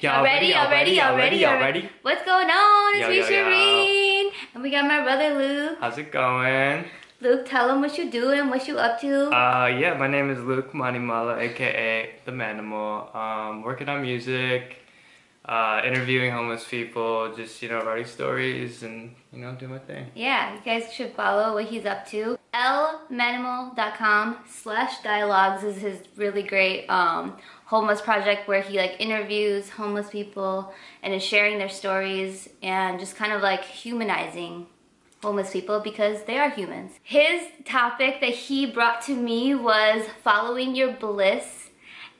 Y'all ready? Y'all ready? Y'all ready? Y'all ready? What's going on? It's me. Shireen. And we got my brother Luke. How's it going? Luke, tell him what you doing, what you up to. Uh, yeah, my name is Luke Manimala, aka The Manimal. Um, working on music, uh, interviewing homeless people, just, you know, writing stories and, you know, doing my thing. yeah, you guys should follow what he's up to. lmanimal.com slash dialogues is his really great um, homeless project where he like interviews homeless people and is sharing their stories and just kind of like humanizing homeless people because they are humans. His topic that he brought to me was following your bliss.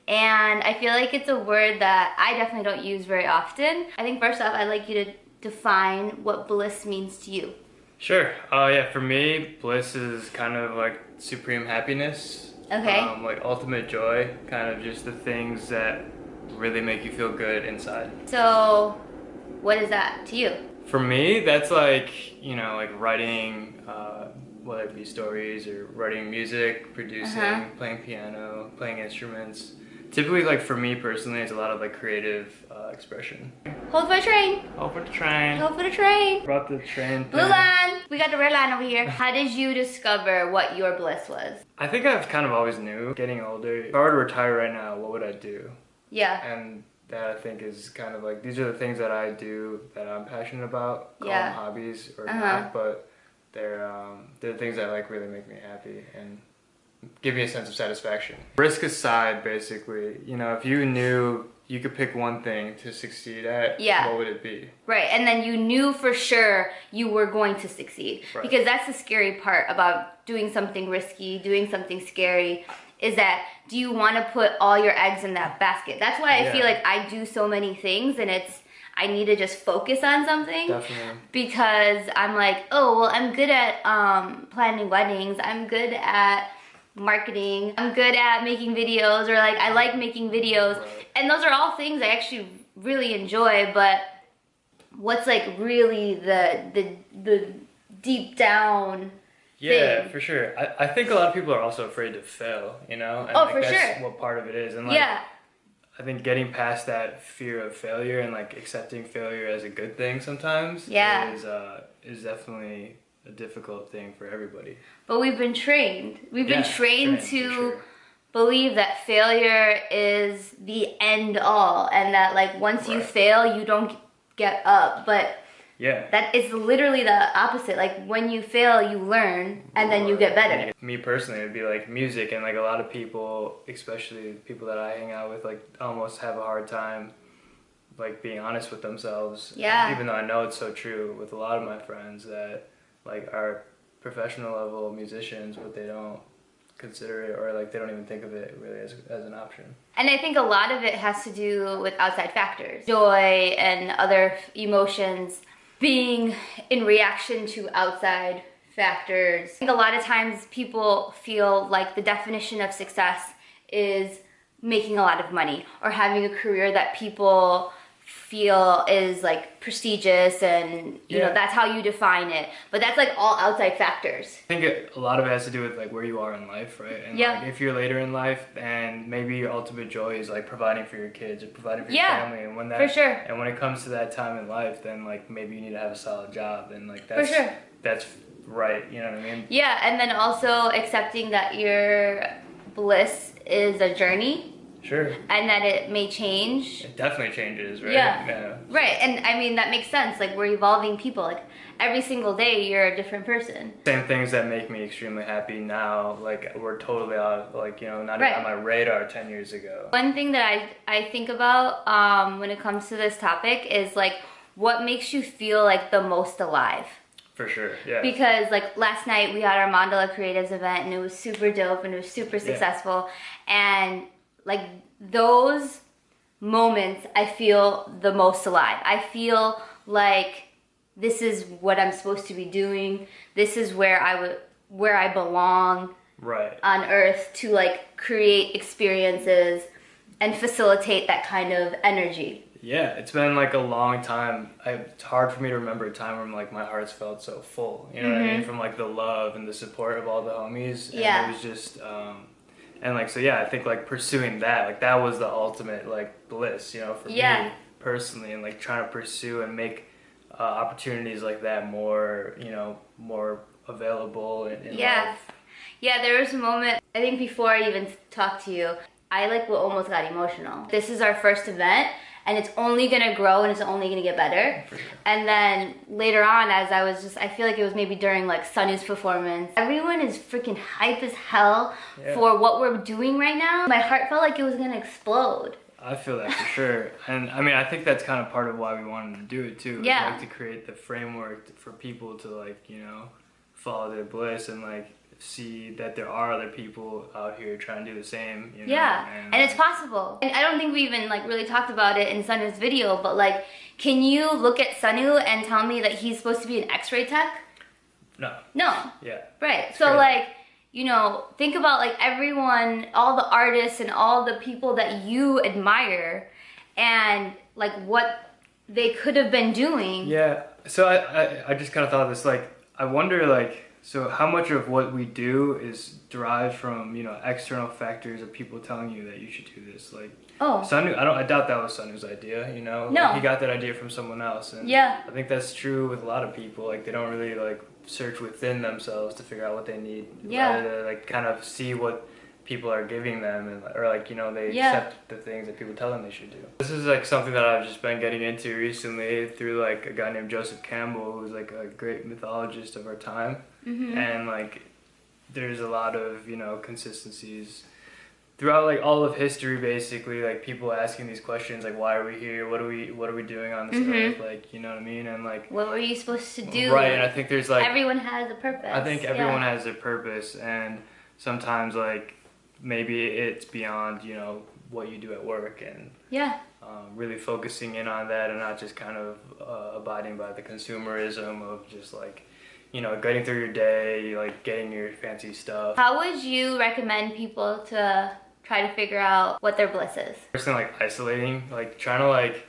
And I feel like it's a word that I definitely don't use very often. I think first off, I'd like you to define what bliss means to you. Sure. Uh, yeah, for me, bliss is kind of like supreme happiness. Okay. Um, like ultimate joy, kind of just the things that really make you feel good inside. So, what is that to you? For me, that's like, you know, like writing, uh, whether it be stories or writing music, producing, Uh-huh. playing piano, playing instruments. Typically, like for me personally, it's a lot of like creative uh, expression. Hold for the train. Hold for the train. Hold for the train. Brought the train. Blue line. We got the red line over here. How did you discover what your bliss was? I think I've kind of always knew. Getting older, if I were to retire right now, what would I do? Yeah. And that I think is kind of like these are the things that I do that I'm passionate about. Call Yeah. them hobbies or Uh-huh. not, but they're um, they're things that like really make me happy and give me a sense of satisfaction. Risk aside, basically, you know, if you knew you could pick one thing to succeed at, Yeah. what would it be? Right, and then you knew for sure you were going to succeed. Right. Because that's the scary part about doing something risky, doing something scary, is that do you want to put all your eggs in that basket? That's why I Yeah. feel like I do so many things and it's I need to just focus on something Definitely. because I'm like, oh, well, I'm good at um, planning weddings. I'm good at marketing. I'm good at making videos or like I like making videos. Right. And those are all things I actually really enjoy, but what's like really the the the deep down Yeah, thing. for sure. I, I think a lot of people are also afraid to fail, you know? And Oh, like, for that's sure. what part of it is. And like yeah I think getting past that fear of failure and like accepting failure as a good thing sometimes Yeah. is uh is definitely a difficult thing for everybody. but we've been trained we've been Yeah, trained to sure. believe that failure is the end all and that like once you fail you don't get up but Yeah. that is literally the opposite like when you fail you learn and then you get better Me personally, it'd be like music, and like a lot of people, especially people that I hang out with, like almost have a hard time, like being honest with themselves. Yeah. Even though I know it's so true with a lot of my friends that like are professional level musicians, but they don't consider it or like they don't even think of it really as, as an option. And I think a lot of it has to do with outside factors. Joy and other emotions being in reaction to outside factors. I think a lot of times people feel like the definition of success is making a lot of money or having a career that people feel is like prestigious and you know that's how you define it but that's like all outside factors I think it, a lot of it has to do with like where you are in life, right? And Yeah. like, if you're later in life, and maybe your ultimate joy is like providing for your kids or providing for Yeah, your family, and when that for sure. and when it comes to that time in life, then like maybe you need to have a solid job, and like that's sure. that's right. You know what I mean? Yeah, and then also accepting that your bliss is a journey Sure. and that it may change. It definitely changes, right? Yeah. Right, and I mean that makes sense. Like we're evolving people. Like every single day you're a different person. Same things that make me extremely happy now, like were totally out, like you know, not Right. even on my radar ten years ago. One thing that I I think about um, when it comes to this topic is like what makes you feel like the most alive. For sure. Yeah. because like last night we had our Mandala Creatives event and it was super dope and it was super successful and like those moments I feel the most alive. I feel like this is what I'm supposed to be doing. This is where I would where I belong right. on earth to like create experiences and facilitate that kind of energy. Yeah, it's been like a long time. I, it's hard for me to remember a time when like my heart's felt so full. You know what I mean? From like the love and the support of all the homies. And Mm-hmm. Yeah. It was just, um, and like so yeah, I think like pursuing that, like that was the ultimate like bliss. You know, for Yeah. me. personally and like trying to pursue and make uh, opportunities like that more you know more available in, in Yeah. life. Yeah, there was a moment, I think before I even talked to you, I like almost got emotional. This is our first event and it's only gonna grow and it's only gonna get better. Sure. And then later on, as I was just, I feel like it was maybe during like Sunny's performance, everyone is freaking hype as hell Yeah. for what we're doing right now. My heart felt like it was gonna explode. I feel that for sure, and I mean, I think that's kind of part of why we wanted to do it too. Yeah. like to create the framework for people to like you know follow their bliss and like see that there are other people out here trying to do the same. You know? Yeah, and it's um, possible. And I don't think we even like really talked about it in Sanu's video, but like, can you look at Sanu and tell me that he's supposed to be an X-ray tech? no, No, yeah, right. So crazy. like, you know, think about like everyone, all the artists and all the people that you admire, and like what they could have been doing. yeah. So I I, I just kind of thought of this like I wonder like. So how much of what we do is derived from you know external factors of people telling you that you should do this? Like Oh, Sanu, I don't. I doubt that was Sanu's idea. You know, No. Like, he got that idea from someone else. And Yeah. I think that's true with a lot of people. Like they don't really like search within themselves to figure out what they need. Yeah. Rather, like kind of see what people are giving them, and or like you know they Yeah. accept the things that people tell them they should do. This is like something that I've just been getting into recently through like a guy named Joseph Campbell, who's like a great mythologist of our time hmm and like there's a lot of you know consistencies throughout like all of history basically like people asking these questions like why are we here what are we what are we doing on this Mhm. earth like you know what i mean and like what were you supposed to do? right and i think there's like everyone has a purpose. i think everyone yeah. has their purpose and sometimes like maybe it's beyond you know what you do at work and Yeah, um, really focusing in on that and not just kind of uh, abiding by the consumerism of just like you know getting through your day like getting your fancy stuff How would you recommend people to try to figure out what their bliss is? personally like isolating like trying to like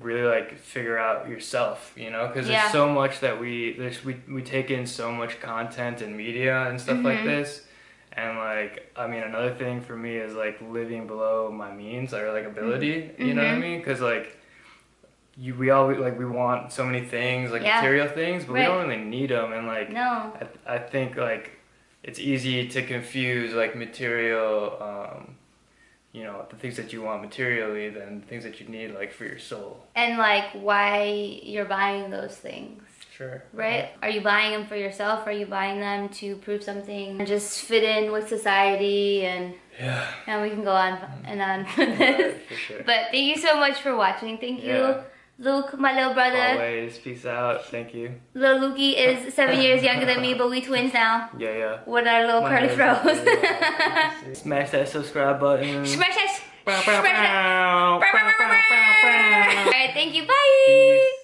really like figure out yourself you know because Yeah. there's so much that we there's we, we take in so much content and media and stuff like Mhm. this and like i mean another thing for me is like living below my means or like ability you know what i Mhm. mean because like you we all like we want so many things like Yeah. material things but Right. we don't really need them and like No. I, I think like it's easy to confuse like material um you know the things that you want materially than the things that you need like for your soul And like why you're buying those things, sure right? Are you buying them for yourself? Are you buying them to prove something and just fit in with society? And, yeah and we can go on mm. and on with this. Right, for sure But thank you so much for watching. Thank you, Yeah. Luke, my little brother. always peace out thank you Little Lukey is seven years younger than me, but we twins now. yeah yeah With our little My curly froze. smash that subscribe button Smash it! Bow, Smash bow. Alright, thank you. Bye! Peace.